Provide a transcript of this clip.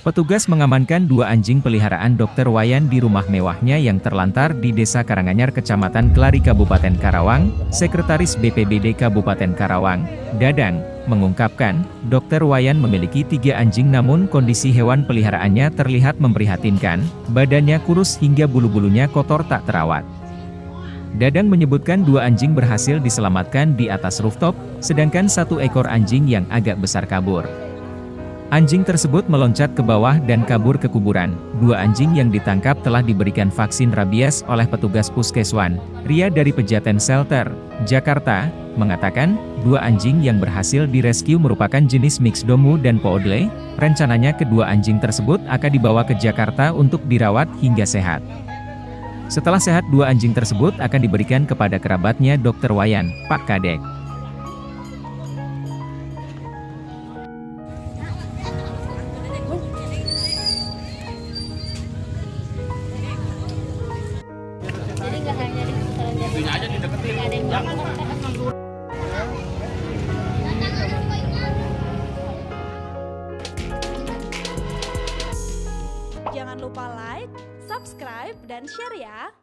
Petugas mengamankan dua anjing peliharaan Dr. Wayan di rumah mewahnya yang terlantar di Desa Karanganyar Kecamatan Kelari Kabupaten Karawang, Sekretaris BPBD Kabupaten Karawang, Dadang, mengungkapkan, Dr. Wayan memiliki tiga anjing namun kondisi hewan peliharaannya terlihat memprihatinkan, badannya kurus hingga bulu-bulunya kotor tak terawat. Dadang menyebutkan dua anjing berhasil diselamatkan di atas rooftop, sedangkan satu ekor anjing yang agak besar kabur. Anjing tersebut meloncat ke bawah dan kabur ke kuburan. Dua anjing yang ditangkap telah diberikan vaksin rabies oleh petugas puskeswan. Ria dari Pejaten Shelter, Jakarta, mengatakan, dua anjing yang berhasil direscue merupakan jenis mix domu dan poodle. Rencananya kedua anjing tersebut akan dibawa ke Jakarta untuk dirawat hingga sehat. Setelah sehat dua anjing tersebut akan diberikan kepada kerabatnya Dr. Wayan, Pak Kadek. Jangan lupa like, subscribe, dan share ya.